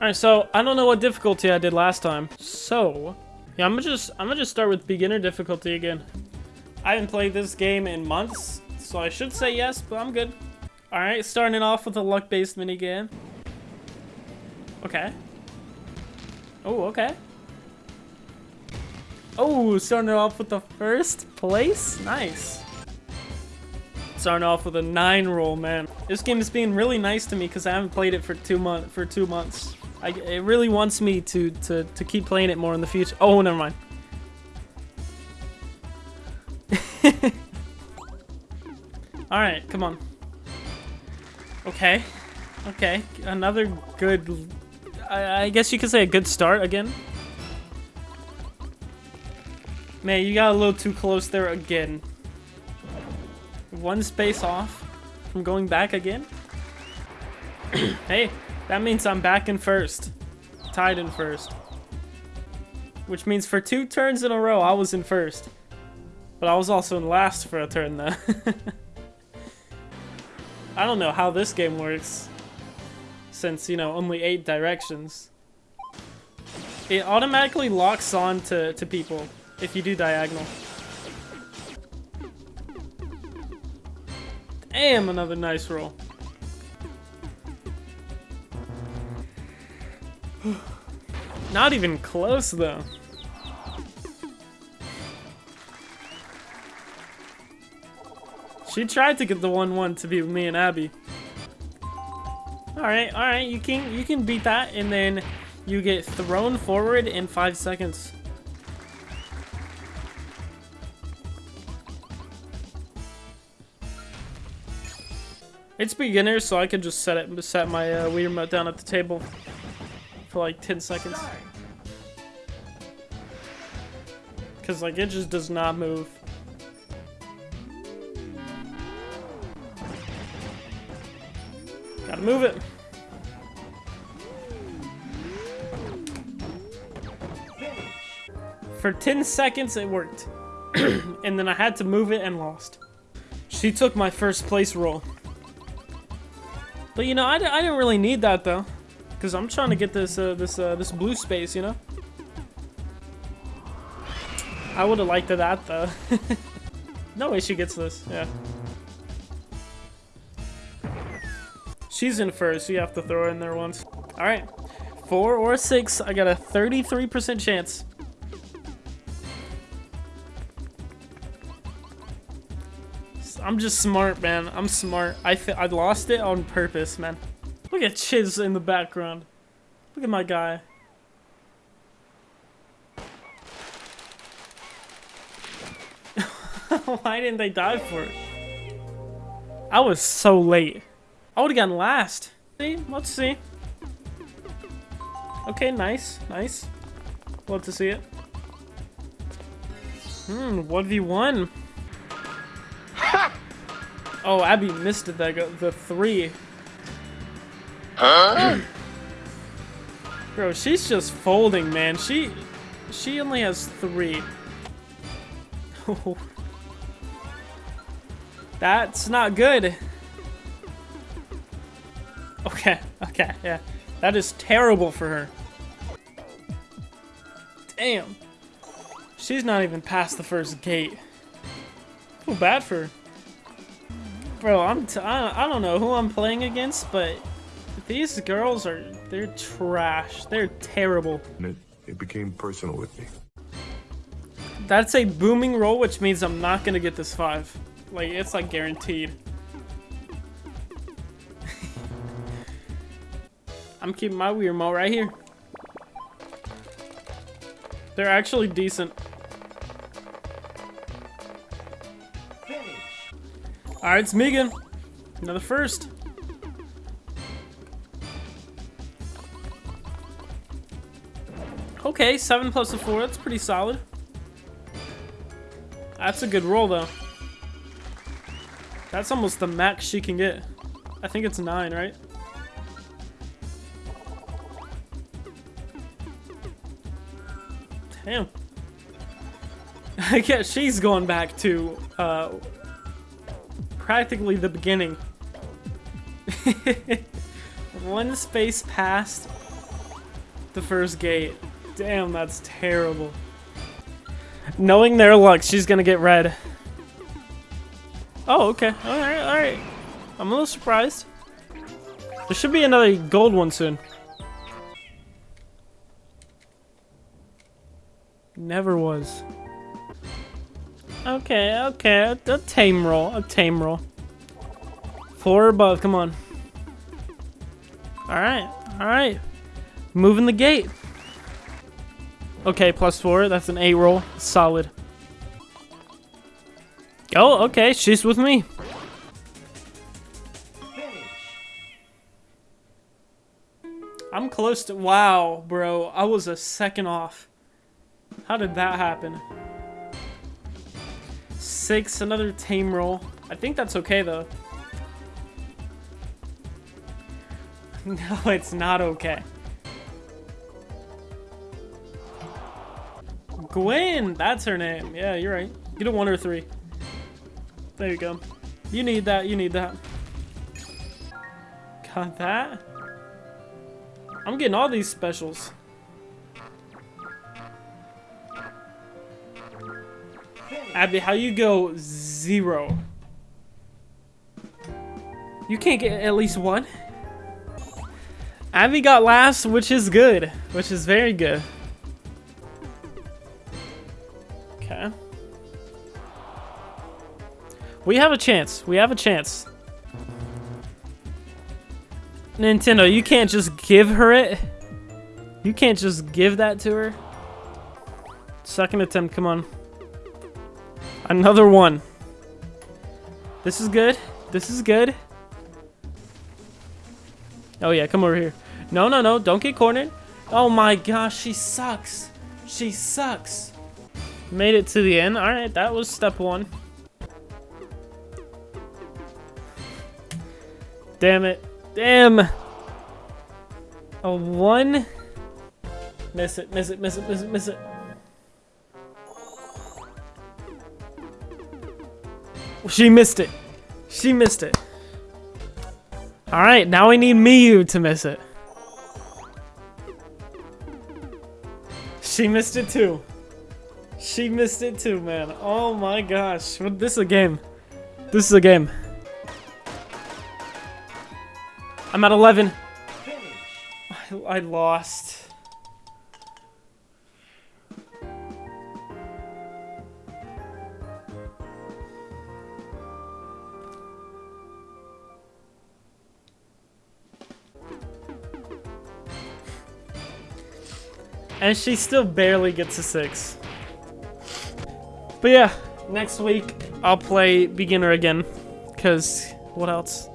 Alright, so I don't know what difficulty I did last time. So, yeah, I'm gonna just I'm gonna just start with beginner difficulty again. I haven't played this game in months, so I should say yes, but I'm good. Alright, starting off with a luck-based minigame. Okay. Oh, okay. Oh, starting off with the first place? Nice. Starting off with a nine roll, man. This game is being really nice to me because I haven't played it for two month for two months. I, it really wants me to, to, to keep playing it more in the future. Oh, never mind. Alright, come on. Okay. Okay, another good... I, I guess you could say a good start again. Man, you got a little too close there again. One space off from going back again. hey, that means I'm back in first. Tied in first. Which means for two turns in a row, I was in first. But I was also in last for a turn, though. I don't know how this game works. Since, you know, only eight directions. It automatically locks on to, to people if you do diagonal. Damn, another nice roll. Not even close, though. She tried to get the 1-1 to be me and Abby. Alright, alright, you can you can beat that and then you get thrown forward in five seconds. It's beginner, so I could just set it set my uh, Wii remote down at the table for like 10 seconds. Cause like it just does not move. Gotta move it. For 10 seconds it worked. and then I had to move it and lost. She took my first place roll. But you know, I, I didn't really need that though. Because I'm trying to get this uh, this uh, this blue space, you know? I would have liked that though. no way she gets this, yeah. She's in first, so you have to throw her in there once. Alright. Four or six, I got a 33% chance. I'm just smart, man. I'm smart. I, I lost it on purpose, man. Look at Chiz in the background. Look at my guy. Why didn't they die for it? I was so late. I would have gotten last. See? Let's see. Okay, nice. Nice. Love to see it. Hmm, 1v1. oh, Abby missed it, that the three. Huh? Bro, she's just folding, man. She she only has three. That's not good. Okay, okay, yeah. That is terrible for her. Damn. She's not even past the first gate. Feel bad for her. Bro, I'm t I, I don't know who I'm playing against, but these girls are, they're trash. They're terrible. It, it became personal with me. That's a booming roll, which means I'm not gonna get this five. Like, it's like guaranteed. I'm keeping my Wii remote right here. They're actually decent. Alright, it's Megan. Another first. Okay, 7 plus a 4, that's pretty solid. That's a good roll, though. That's almost the max she can get. I think it's 9, right? Damn. I guess she's going back to, uh, practically the beginning. One space past the first gate. Damn, that's terrible. Knowing their luck, she's gonna get red. Oh, okay. Alright, alright. I'm a little surprised. There should be another gold one soon. Never was. Okay, okay. A, a tame roll. A tame roll. Four above. Come on. Alright. Alright. Moving the gate. Okay, plus four. That's an A roll. Solid. Oh, okay. She's with me. I'm close to... Wow, bro. I was a second off. How did that happen? Six, another tame roll. I think that's okay, though. No, it's not okay. Gwen! That's her name. Yeah, you're right. Get a one or three. There you go. You need that, you need that. Got that? I'm getting all these specials. Abby, how you go zero? You can't get at least one? Abby got last, which is good. Which is very good. We have a chance. We have a chance. Nintendo, you can't just give her it. You can't just give that to her. Second attempt, come on. Another one. This is good. This is good. Oh yeah, come over here. No, no, no, don't get cornered. Oh my gosh, she sucks. She sucks. Made it to the end. Alright, that was step one. Damn it. Damn. A one. Miss it, miss it, miss it, miss it, miss it. She missed it. She missed it. Alright, now we need Miyu to miss it. She missed it too. She missed it too, man. Oh my gosh. This is a game. This is a game. I'm at 11. I, I lost. And she still barely gets a 6. But yeah, next week I'll play beginner again. Because what else?